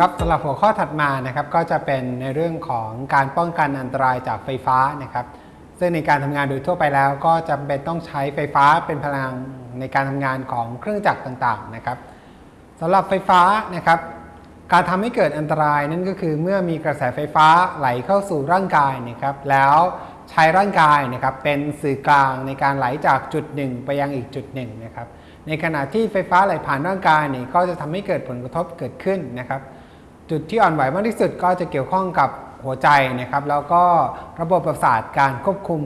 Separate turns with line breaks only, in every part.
ครับสำหรับหัวข้อถัดมานะครับก็จะเป็นในเรื่องของการป้องกันอันตรายจากไฟฟ้านะครับ ซึ่งในการทำงานโดยทั่วไปแล้ว ก็จำเป็นต้องใช้ไฟฟ้าเป็นพลังในการทำงานของเครื่องจักรต่างๆนะครับสำหรับไฟฟ้านะครับ การทำให้เกิดอันตรายนั่นก็คือเมื่อมีกระแสไฟฟ้าไหลเข้าสู่ร่างกายนะครับ แล้วใช้ร่างกายนะครับเป็นสื่อกลางในการไหลจากจุดหนึ่งไปยังอีกจุดหนึ่งนะครับ ในขณะที่ไฟฟ้าไหลผ่านร่างกายนี่ก็จะทำให้เกิดผลกระทบเกิดขึ้นนะครับ จุดที่อ่อนไหวมากที่สุดก็จะเกี่ยวข้องกับหัวใจนะครับ แล้วก็ระบบประสาทการควบคุม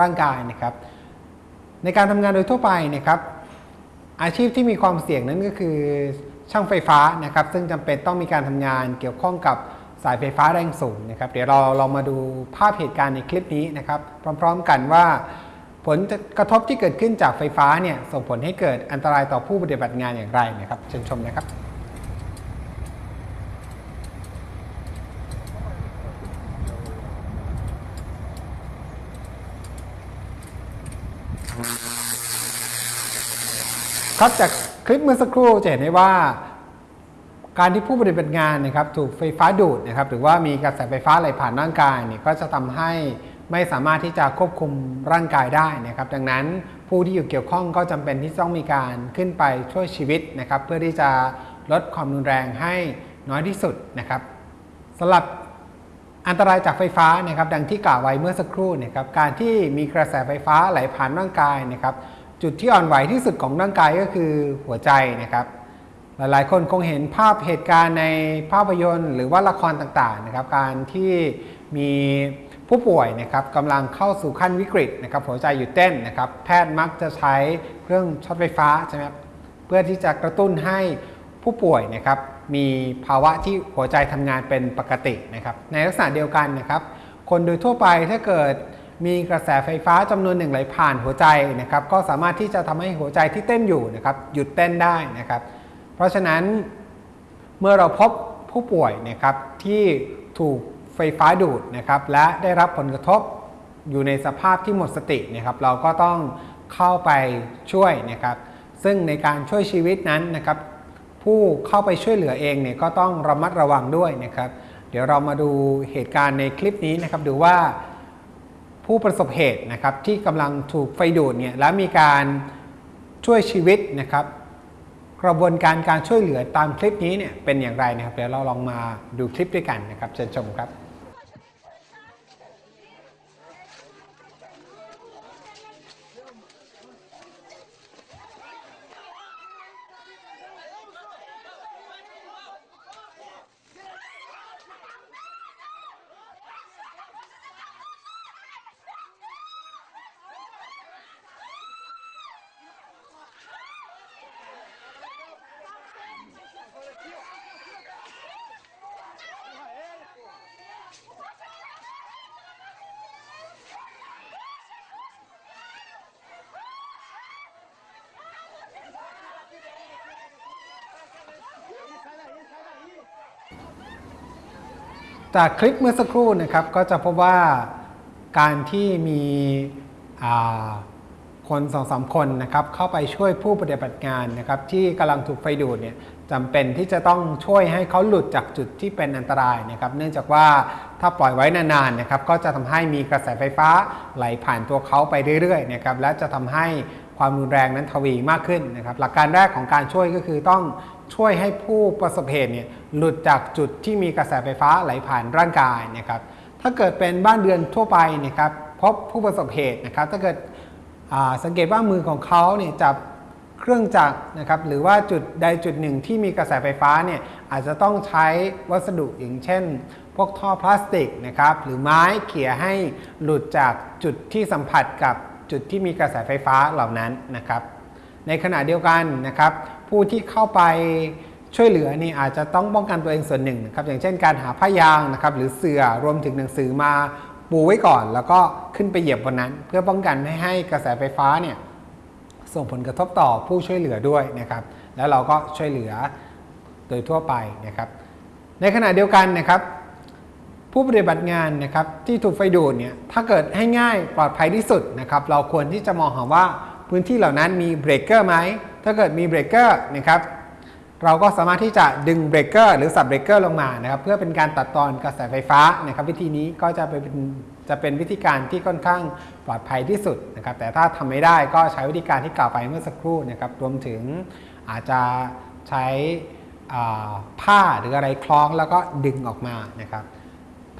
ร่างกายนะครับ ในการทำงานโดยทั่วไปนะครับ อาชีพที่มีความเสี่ยงนั้นก็คือช่างไฟฟ้านะครับ ซึ่งจำเป็นต้องมีการทำงานเกี่ยวข้องกับสายไฟฟ้าแรงสูงนะครับ เดี๋ยวเราเรามาดูภาพเหตุการณ์ในคลิปนี้นะครับ พร้อม ๆ กันว่า ผลกระทบที่เกิดขึ้นจากไฟฟ้าเนี่ยส่งผลให้เกิดอันตรายต่อผู้ปฏิบัติงานอย่างไรนะครับเชิญชมนะครับ ครับจากคลิปเมื่อสักครู่จะเห็นได้ว่า การที่ผู้ปฏิบัติงานนะครับถูกไฟฟ้าดูดนะครับหรือว่ามีกระแสไฟฟ้าไหลผ่านร่างกายเนี่ยก็จะทำให้ไม่สามารถที่จะควบคุมร่างกายได้นะครับ ดังนั้นผู้ที่อยู่เกี่ยวข้องก็จำเป็นที่ต้องมีการขึ้นไปช่วยชีวิตนะครับ เพื่อที่จะลดความรุนแรงให้น้อยที่สุดนะครับสำหรับอันตรายจากไฟฟ้านะครับ ดังที่กล่าวไว้เมื่อสักครู่นะครับการที่มีกระแสไฟฟ้าไหลผ่านร่างกายนะครับ จุดที่อ่อนไหวที่สุดของร่างกายก็คือหัวใจนะครับ หลายๆ คนคงเห็นภาพเหตุการณ์ในภาพยนตร์ หรือว่าละครต่างๆนะครับ การที่มีผู้ป่วยนะครับกำลังเข้าสู่ขั้นวิกฤตนะครับหัวใจหยุดเต้นนะครับ แพทย์มักจะใช้เครื่องช็อตไฟฟ้าใช่ไหมครับเพื่อที่จะกระตุ้นให้ผู้ป่วยนะครับมีภาวะที่หัวใจทำงานเป็นปกตินะครับ ในลักษณะเดียวกันนะครับ คนโดยทั่วไปถ้าเกิด มีกระแสไฟฟ้าจำนวนหนึ่งไหลผ่านหัวใจนะครับก็สามารถที่จะทำให้หัวใจที่เต้นอยู่นะครับหยุดเต้นได้นะครับ เพราะฉะนั้นเมื่อเราพบผู้ป่วยนะครับที่ถูกไฟฟ้าดูดนะครับและได้รับผลกระทบอยู่ในสภาพที่หมดสตินะครับ เราก็ต้องเข้าไปช่วยนะครับ ซึ่งในการช่วยชีวิตนั้นนะครับ ผู้เข้าไปช่วยเหลือเองเนี่ยก็ต้องระมัดระวังด้วยนะครับ เดี๋ยวเรามาดูเหตุการณ์ในคลิปนี้นะครับดูว่า ผู้ประสบเหตุนะครับที่กำลังถูกไฟดูดเนี่ยและมีการช่วยชีวิตนะครับ กระบวนการการช่วยเหลือตามคลิปนี้เนี่ยเป็นอย่างไรนะครับเดี๋ยวเราลองมาดูคลิปด้วยกันนะครับเชิญชมครับ จากคลิปเมื่อสักครู่นะครับก็จะพบว่าการที่มีคนสองสามคนนะครับเข้าไปช่วยผู้ปฏิบัติงานนะครับที่กำลังถูกไฟดูดเนี่ยจำเป็นที่จะต้องช่วยให้เขาหลุดจากจุดที่เป็นอันตรายนะครับ เนื่องจากว่าถ้าปล่อยไว้นานๆนะครับก็จะทำให้มีกระแสไฟฟ้าไหลผ่านตัวเขาไปเรื่อยๆนะครับและจะทำให้ความรุนแรงนั้นทวีมากขึ้นนะครับ หลักการแรกของการช่วยก็คือต้อง ช่วยให้ผู้ประสบเหตุเนี่ยหลุดจากจุดที่มีกระแสไฟฟ้าไหลผ่านร่างกายนะครับถ้าเกิดเป็นบ้านเรือนทั่วไปนะครับพบผู้ประสบเหตุนะครับ ถ้าเกิดสังเกตว่ามือของเขาเนี่ยจับเครื่องจักรนะครับหรือว่าจุดใดจุดหนึ่งที่มีกระแสไฟฟ้าเนี่ยอาจจะต้องใช้วัสดุอย่างเช่น พวกท่อพลาสติกนะครับหรือไม้เขี่ยให้หลุดจากจุดที่สัมผัสกับจุดที่มีกระแสไฟฟ้าเหล่านั้นนะครับ ในขณะเดียวกันนะครับ ผู้ที่เข้าไปช่วยเหลือนี่อาจจะต้องป้องกันตัวเองส่วนหนึ่งนะครับอย่างเช่นการหาผ้ายางนะครับหรือเสื่อรวมถึงหนังสือมาปูไว้ก่อน แล้วก็ขึ้นไปเหยียบบนนั้น เพื่อป้องกันไม่ให้กระแสไฟฟ้าเนี่ยส่งผลกระทบต่อผู้ช่วยเหลือด้วยนะครับ แล้วเราก็ช่วยเหลือโดยทั่วไปนะครับ ในขณะเดียวกันนะครับ ผู้ปฏิบัติงานนะครับที่ถูกไฟดูดเนี่ยถ้าเกิดให้ง่ายปลอดภัยที่สุดนะครับ เราควรที่จะมองหาว่า พื้นที่เหล่านั้นมีเบรกเกอร์ไหมถ้าเกิดมีเบรกเกอร์นะครับเราก็สามารถที่จะดึงเบรกเกอร์หรือสับเบรกเกอร์ลงมานะครับเพื่อเป็นการตัดตอนกระแสไฟฟ้านะครับ วิธีนี้ก็จะเป็นจะเป็นวิธีการที่ค่อนข้างปลอดภัยที่สุดนะครับ แต่ถ้าทำไม่ได้ก็ใช้วิธีการที่กล่าวไปเมื่อสักครู่นะครับรวมถึงอาจจะใช้ผ้าหรืออะไรคล้องแล้วก็ดึงออกมานะครับ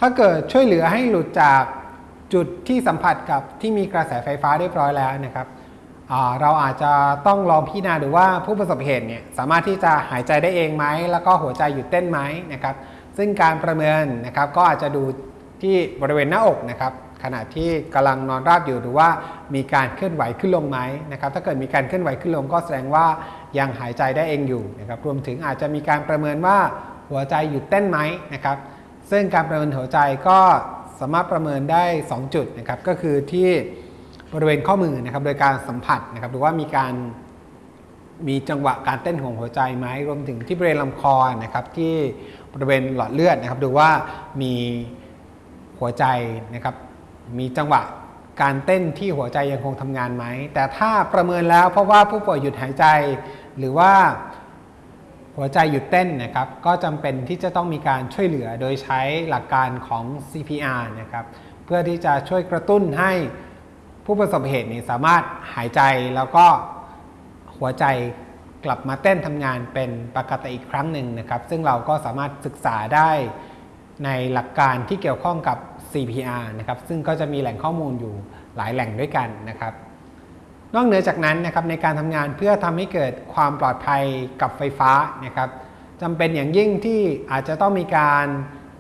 ถ้าเกิดช่วยเหลือให้หลุดจากจุดที่สัมผัสกับที่มีกระแสไฟฟ้าเรียบร้อยแล้วนะครับ เราอาจจะต้องลองพิจารณาดูว่าผู้ประสบเหตุเนี่ยสามารถที่จะหายใจได้เองไหม แล้วก็หัวใจหยุดเต้นไหมนะครับ ซึ่งการประเมินนะครับก็อาจจะดูที่บริเวณหน้าอกนะครับขณะที่กำลังนอนราบอยู่หรือว่ามีการเคลื่อนไหวขึ้นลงไหมนะครับถ้าเกิดมีการเคลื่อนไหวขึ้นลงก็แสดงว่ายังหายใจได้เองอยู่นะครับรวมถึงอาจจะมีการประเมินว่าหัวใจหยุดเต้นไหมนะครับซึ่งการประเมินหัวใจก็สามารถประเมินได้ 2 จุดนะครับก็คือที่ บริเวณข้อมือนะครับ โดยการสัมผัสนะครับหรือว่ามีการมีจังหวะการเต้นของหัวใจไหมรวมถึงที่บริเวณลำคอนะครับ ที่บริเวณหลอดเลือดนะครับ ดูว่ามีหัวใจนะครับ มีจังหวะการเต้นที่หัวใจยังคงทำงานไหม แต่ถ้าประเมินแล้วเพราะว่าผู้ป่วยหยุดหายใจ หรือว่าหัวใจหยุดเต้นนะครับ ก็จำเป็นที่จะต้องมีการช่วยเหลือโดยใช้หลักการของ CPR นะครับ เพื่อที่จะช่วยกระตุ้นให้ ผู้ประสบเหตุนี้สามารถหายใจแล้วก็หัวใจกลับมาเต้นทำงานเป็นปกติอีกครั้งหนึ่งนะครับ ซึ่งเราก็สามารถศึกษาได้ในหลักการที่เกี่ยวข้องกับ CPR นะครับ ซึ่งก็จะมีแหล่งข้อมูลอยู่หลายแหล่งด้วยกันนะครับ นอกเหนือจากนั้นนะครับในการทำงานเพื่อทำให้เกิดความปลอดภัยกับไฟฟ้านะครับจำเป็นอย่างยิ่งที่อาจจะต้องมีการ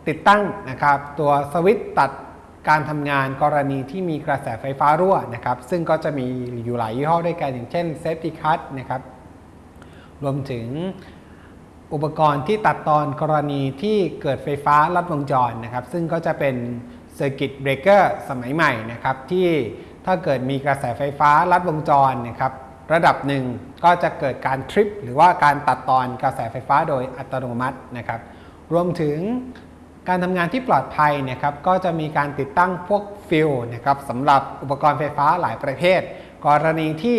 ติดตั้งนะครับ ตัวสวิตช์ตัด การทำงานกรณีที่มีกระแสไฟฟ้ารั่วนะครับ ซึ่งก็จะมีอยู่หลายยี่ห้อด้วยกันอย่างเช่น Safety Cut นะครับ รวมถึงอุปกรณ์ที่ตัดตอนกรณีที่เกิดไฟฟ้าลัดวงจรนะครับ ซึ่งก็จะเป็น Circuit Breaker สมัยใหม่นะครับ ที่ถ้าเกิดมีกระแสไฟฟ้าลัดวงจรนะครับระดับหนึ่งก็จะเกิดการทริปหรือว่าการตัดตอนกระแสไฟฟ้าโดยอัตโนมัตินะครับ รวมถึง การทำงานที่ปลอดภัยนะครับก็จะมีการติดตั้งพวกฟิวส์นะครับสำหรับอุปกรณ์ไฟฟ้าหลายประเภท กรณีที่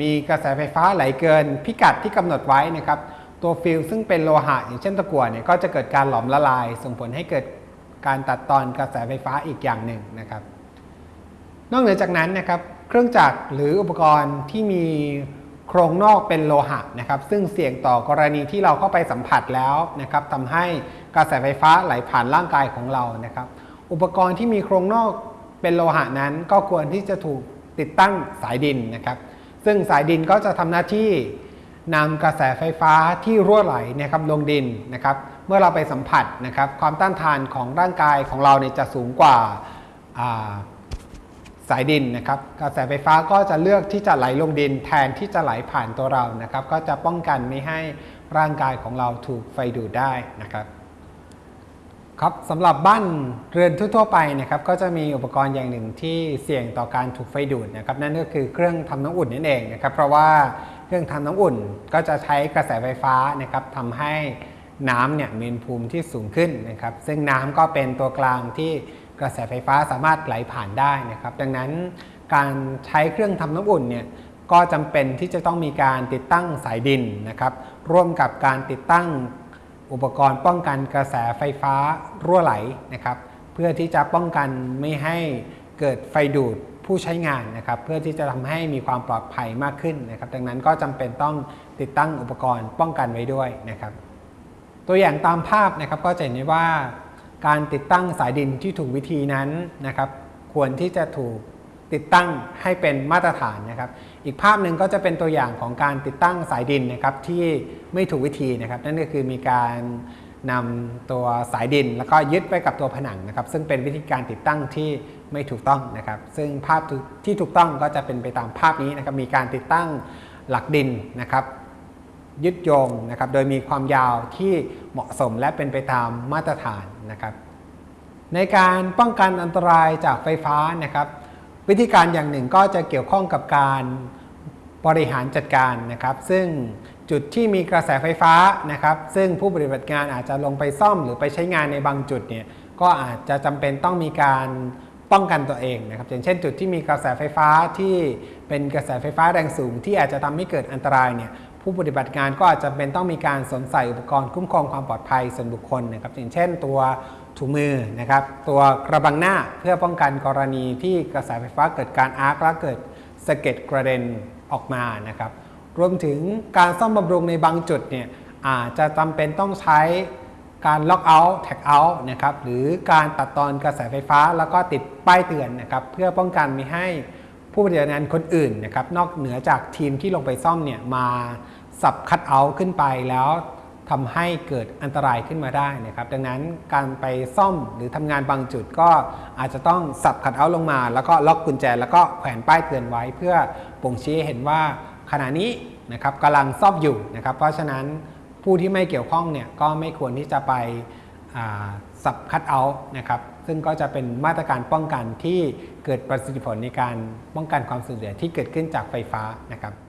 มีกระแสไฟฟ้าไหลเกิน พิกัดที่กำหนดไว้นะครับตัวฟิวส์ซึ่งเป็นโลหะอย่างเช่นตะกั่วเนี่ยก็จะเกิดการหลอมละลาย ส่งผลให้เกิดการตัดตอนกระแสไฟฟ้าอีกอย่างหนึ่งนะครับ นอกเหนือจากนั้นนะครับเครื่องจักรหรืออุปกรณ์ที่มี โครงนอกเป็นโลหะนะครับซึ่งเสี่ยงต่อกรณีที่เราเข้าไปสัมผัสแล้วนะครับทำให้กระแสไฟฟ้าไหลผ่านร่างกายของเรานะครับ อุปกรณ์ที่มีโครงนอกเป็นโลหะนั้น ก็ควรที่จะถูกติดตั้งสายดินนะครับ ซึ่งสายดินก็จะทำหน้าที่นำกระแสไฟฟ้าที่รั่วไหลนะครับลงดินนะครับ เมื่อเราไปสัมผัสนะครับ ความต้านทานของร่างกายของเราเนี่ยจะสูงกว่า สายดินนะครับกระแสไฟฟ้าก็จะเลือกที่จะไหลลงดินแทนที่จะไหลผ่านตัวเรานะครับ ก็จะป้องกันไม่ให้ร่างกายของเราถูกไฟดูดได้นะครับครับสำหรับบ้านเรือนทั่วๆไปนะครับก็จะมีอุปกรณ์อย่างหนึ่งที่เสี่ยงต่อการถูกไฟดูดนะครับนั่นก็คือเครื่องทำน้ำอุ่นนั่นเองนะครับเพราะว่าเครื่องทำน้ำอุ่นก็จะใช้กระแสไฟฟ้านะครับทำให้น้ำเนี่ยมีอุณหภูมิที่สูงขึ้นนะครับซึ่งน้ำก็เป็นตัวกลางที่ กระแสไฟฟ้าสามารถไหลผ่านได้นะครับ ดังนั้นการใช้เครื่องทำน้ำอุ่นเนี่ยก็จำเป็นที่จะต้องมีการติดตั้งสายดินนะครับ ร่วมกับการติดตั้งอุปกรณ์ป้องกันกระแสไฟฟ้ารั่วไหลนะครับ เพื่อที่จะป้องกันไม่ให้เกิดไฟดูดผู้ใช้งานนะครับ เพื่อที่จะทำให้มีความปลอดภัยมากขึ้นนะครับ ดังนั้นก็จำเป็นต้องติดตั้งอุปกรณ์ป้องกันไว้ด้วยนะครับ ตัวอย่างตามภาพนะครับก็จะเห็นได้ว่า การติดตั้งสายดินที่ถูกวิธีนั้นนะครับ ควรที่จะถูกติดตั้งให้เป็นมาตรฐานนะครับ อีกภาพหนึ่งก็จะเป็นตัวอย่างของการติดตั้งสายดินนะครับที่ไม่ถูกวิธีนะครับ นั่นก็คือมีการนำตัวสายดิน แล้วก็ยึดไว้กับตัวผนังนะครับ ซึ่งเป็นวิธีการติดตั้งที่ไม่ถูกต้องนะครับ ซึ่งภาพที่ถูกต้องก็จะเป็นไปตามภาพนี้นะครับ มีการติดตั้งหลักดินนะครับ ยึดโยงนะครับโดยมีความยาวที่เหมาะสมและเป็นไปตามมาตรฐานนะครับ ในการป้องกันอันตรายจากไฟฟ้านะครับ วิธีการอย่างหนึ่งก็จะเกี่ยวข้องกับการบริหารจัดการนะครับ ซึ่งจุดที่มีกระแสไฟฟ้านะครับ ซึ่งผู้ปฏิบัติงานอาจจะลงไปซ่อมหรือไปใช้งานในบางจุดเนี่ยก็อาจจะจำเป็นต้องมีการป้องกันตัวเองนะครับอย่างเช่นจุดที่มีกระแสไฟฟ้าที่ เป็นกระแสไฟฟ้าแรงสูงที่อาจจะทำให้เกิดอันตรายเนี่ยผผู้ปฏิบัติงานก็อาจจะเป็นต้องมีการสวมใส่อุปกรณ์คุ้มครองความปลอดภัยส่วนบุคคลนะครับอย่างเช่นตัวถุงมือนะครับตัวกระบังหน้าเพื่อป้องกันกรณีที่กระแสไฟฟ้าเกิดการอาร์คและเกิดสะเก็ดกระเด็นออกมานะครับรวมถึงการซ่อมบำรุงในบางจุดเนี่ยอาจจะจำเป็นต้องใช้การล็อกเอาท์แท็กเอาท์นะครับหรือการตัดตอนกระแสไฟฟ้าแล้วก็ติดป้ายเตือนนะครับเพื่อป้องกันไม่ให้ ผู้ปฏิบัติงานคนอื่นนะครับนอกเหนือจากทีมที่ลงไปซ่อมเนี่ยมาสับคัดเอาท์ขึ้นไปแล้วทำให้เกิดอันตรายขึ้นมาได้นะครับ ดังนั้นการไปซ่อมหรือทำงานบางจุดก็อาจจะต้องสับคัดเอาท์ลงมา แล้วก็ล็อกกุญแจ แล้วก็แขวนป้ายเตือนไว้เพื่อบ่งชี้ให้เห็นว่าขณะนี้นะครับกำลังซ่อมอยู่นะครับ เพราะฉะนั้นผู้ที่ไม่เกี่ยวข้องเนี่ยก็ไม่ควรที่จะไปสับคัดเอาท์นะครับ ซึ่งก็จะเป็นมาตรการป้องกันที่เกิดประสิทธิผลในการป้องกันความสูญเสียที่เกิดขึ้นจากไฟฟ้านะครับ